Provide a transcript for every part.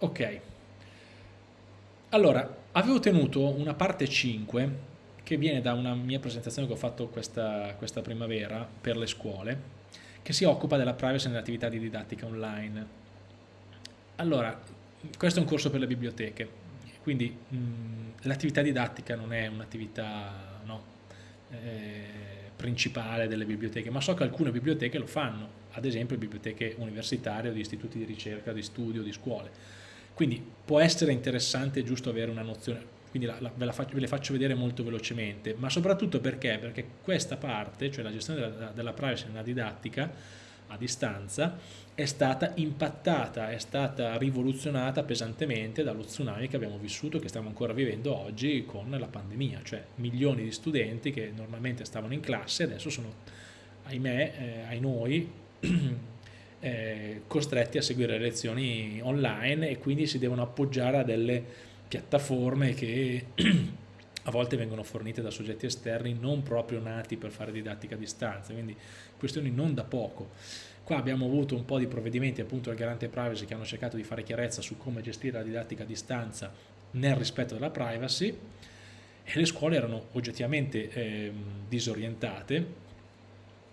Ok. Allora, avevo tenuto una parte 5 che viene da una mia presentazione che ho fatto questa, questa primavera per le scuole, che si occupa della privacy nell'attività di didattica online. Allora, questo è un corso per le biblioteche, quindi l'attività didattica non è un'attività no, eh, principale delle biblioteche, ma so che alcune biblioteche lo fanno, ad esempio biblioteche universitarie o di istituti di ricerca, di studio, di scuole. Quindi può essere interessante e giusto avere una nozione, quindi la, la, ve, la faccio, ve, le faccio vedere molto velocemente, ma soprattutto perché? Perché questa parte, cioè la gestione della, della privacy nella didattica a distanza, è stata impattata, è stata rivoluzionata pesantemente dallo tsunami che abbiamo vissuto, che stiamo ancora vivendo oggi con la pandemia, cioè milioni di studenti che normalmente stavano in classe adesso sono, ahimè, eh, ai noi, eh, costretti a seguire le lezioni online e quindi si devono appoggiare a delle piattaforme che a volte vengono fornite da soggetti esterni non proprio nati per fare didattica a distanza, quindi questioni non da poco. Qua abbiamo avuto un po' di provvedimenti appunto del garante privacy che hanno cercato di fare chiarezza su come gestire la didattica a distanza nel rispetto della privacy e le scuole erano oggettivamente eh, disorientate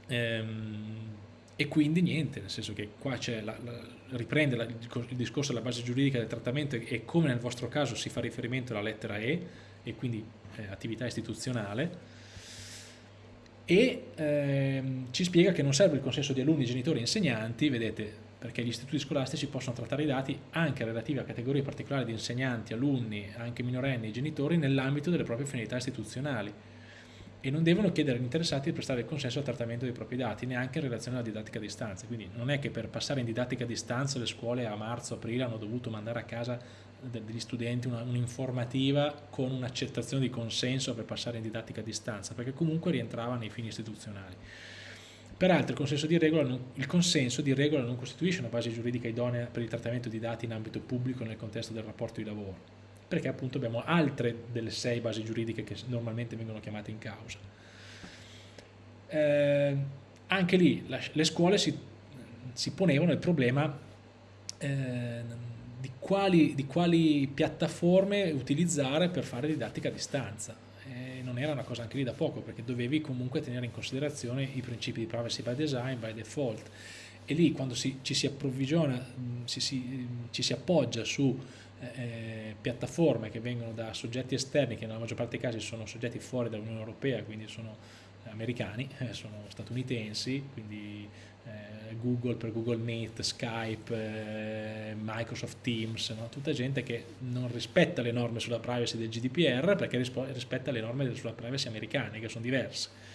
ehm, e quindi niente, nel senso che qua la, la, riprende la, il discorso della base giuridica del trattamento e come nel vostro caso si fa riferimento alla lettera E e quindi eh, attività istituzionale. E ehm, ci spiega che non serve il consenso di alunni, genitori e insegnanti, vedete, perché gli istituti scolastici possono trattare i dati anche relativi a categorie particolari di insegnanti, alunni, anche minorenni e genitori nell'ambito delle proprie finalità istituzionali e non devono chiedere agli interessati di prestare il consenso al trattamento dei propri dati, neanche in relazione alla didattica a distanza. Quindi non è che per passare in didattica a distanza le scuole a marzo-aprile hanno dovuto mandare a casa degli studenti un'informativa con un'accettazione di consenso per passare in didattica a distanza, perché comunque rientrava nei fini istituzionali. Peraltro il consenso, non, il consenso di regola non costituisce una base giuridica idonea per il trattamento di dati in ambito pubblico nel contesto del rapporto di lavoro perché appunto abbiamo altre delle sei basi giuridiche che normalmente vengono chiamate in causa. Eh, anche lì la, le scuole si, si, ponevano il problema eh, di, quali, di, quali, piattaforme utilizzare per fare didattica a distanza. Eh, non era una cosa anche lì da poco perché dovevi comunque tenere in considerazione i principi di privacy by design, by default e lì quando si, ci si approvvigiona, si, si, ci si appoggia su eh, piattaforme che vengono da soggetti esterni che nella maggior parte dei casi sono soggetti fuori dall'Unione Europea, quindi sono americani, eh, sono statunitensi, quindi eh, Google per Google Meet, Skype, eh, Microsoft Teams, no? tutta gente che non rispetta le norme sulla privacy del GDPR perché rispetta le norme sulla privacy americane che sono diverse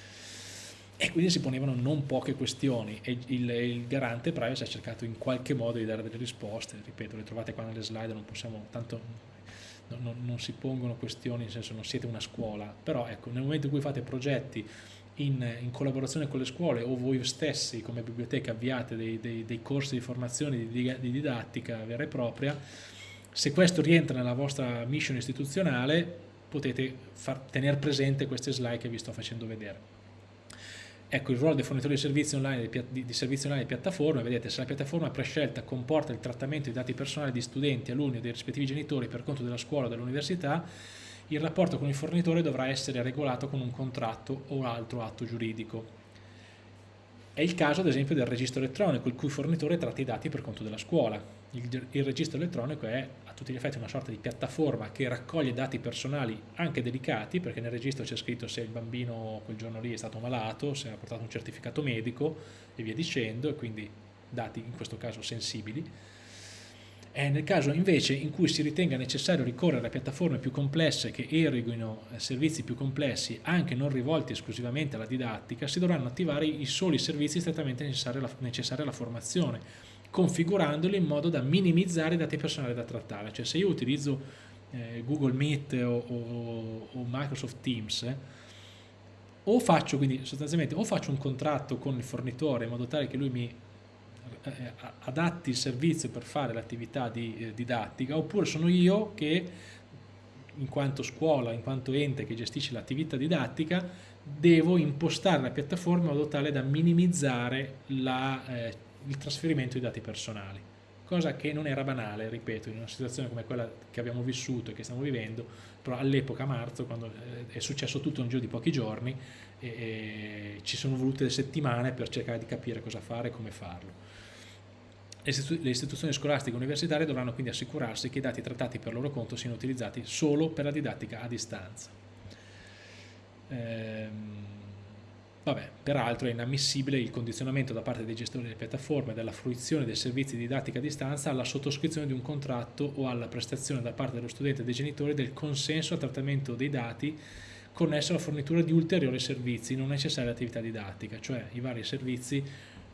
e quindi si ponevano non poche questioni e il, il, garante privacy ha cercato in qualche modo di dare delle risposte, ripeto, le trovate qua nelle slide, non possiamo, tanto non, non si pongono questioni, nel senso non siete una scuola, però ecco, nel momento in cui fate progetti in, in collaborazione con le scuole o voi stessi come biblioteca avviate dei, dei, dei corsi di formazione di, di didattica vera e propria, se questo rientra nella vostra mission istituzionale potete tenere presente queste slide che vi sto facendo vedere. Ecco il ruolo dei fornitori di servizi online, di, di servizi online e piattaforme, vedete se la piattaforma prescelta comporta il trattamento di dati personali di studenti, alunni o dei rispettivi genitori per conto della scuola o dell'università, il rapporto con il fornitore dovrà essere regolato con un contratto o altro atto giuridico. È il caso ad esempio del registro elettronico, il cui fornitore tratta i dati per conto della scuola. Il, il registro elettronico è a tutti gli effetti una sorta di piattaforma che raccoglie dati personali anche delicati, perché nel registro c'è scritto se il bambino quel giorno lì è stato malato, se ha portato un certificato medico e via dicendo, e quindi dati in questo caso sensibili. È nel caso invece in cui si ritenga necessario ricorrere a piattaforme più complesse che eroghino eh, servizi più complessi anche non rivolti esclusivamente alla didattica, si dovranno attivare i soli servizi strettamente necessari alla, necessari alla formazione, configurandoli in modo da minimizzare i dati personali da trattare. Cioè se io utilizzo eh, Google Meet o, o, o Microsoft Teams, eh, o faccio quindi sostanzialmente o faccio un contratto con il fornitore in modo tale che lui mi eh, adatti il servizio per fare l'attività di eh, didattica oppure sono io che in quanto scuola, in quanto ente che gestisce l'attività didattica devo impostare la piattaforma in modo tale da minimizzare la, eh, il trasferimento di dati personali cosa che non era banale, ripeto, in una situazione come quella che abbiamo vissuto e che stiamo vivendo, però all'epoca marzo, quando eh, è successo tutto in giro di pochi giorni, e, e ci sono volute settimane per cercare di capire cosa fare e come farlo. Le istituzioni scolastiche e universitarie dovranno quindi assicurarsi che i dati trattati per loro conto siano utilizzati solo per la didattica a distanza. Ehm, Vabbè, peraltro è inammissibile il condizionamento da parte dei gestori delle piattaforme della fruizione dei servizi di didattica a distanza alla sottoscrizione di un contratto o alla prestazione da parte dello studente e dei genitori del consenso al trattamento dei dati connesso alla fornitura di ulteriori servizi non necessari all'attività didattica, cioè i vari servizi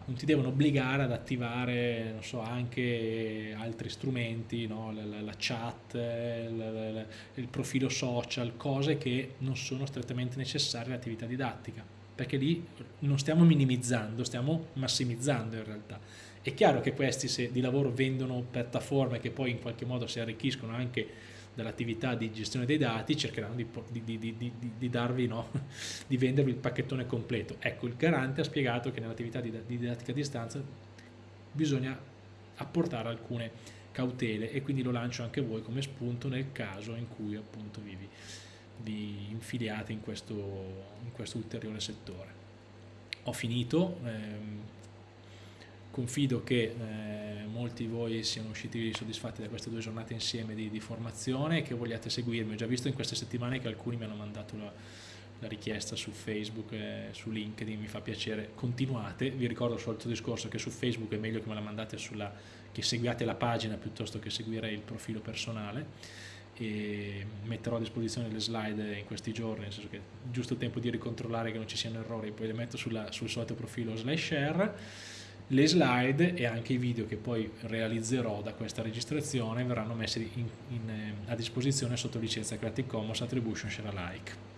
non ti devono obbligare ad attivare so, anche altri strumenti, no? la, la, la, chat, la, il profilo social, cose che non sono strettamente necessarie all'attività didattica perché lì non stiamo minimizzando, stiamo massimizzando in realtà. È chiaro che questi se di lavoro vendono piattaforme che poi in qualche modo si arricchiscono anche dall'attività di gestione dei dati, cercheranno di, di, di, di darvi, no? di vendervi il pacchettone completo. Ecco, il garante ha spiegato che nell'attività di, didattica a distanza bisogna apportare alcune cautele e quindi lo lancio anche voi come spunto nel caso in cui appunto vivi vi infiliate in questo, in questo ulteriore settore. Ho finito, ehm, confido che eh, molti di voi siano usciti soddisfatti da queste due giornate insieme di, di, formazione e che vogliate seguirmi. Ho già visto in queste settimane che alcuni mi hanno mandato la, la richiesta su Facebook, e su LinkedIn, mi fa piacere, continuate, vi ricordo il solito discorso che su Facebook è meglio che me la mandate sulla, che seguiate la pagina piuttosto che seguire il profilo personale e metterò a disposizione le slide in questi giorni, nel senso che giusto tempo di ricontrollare che non ci siano errori, poi le metto sulla, sul solito profilo slash share, le slide e anche i video che poi realizzerò da questa registrazione verranno messi in, in, a disposizione sotto licenza Creative Commons Attribution Share Alike.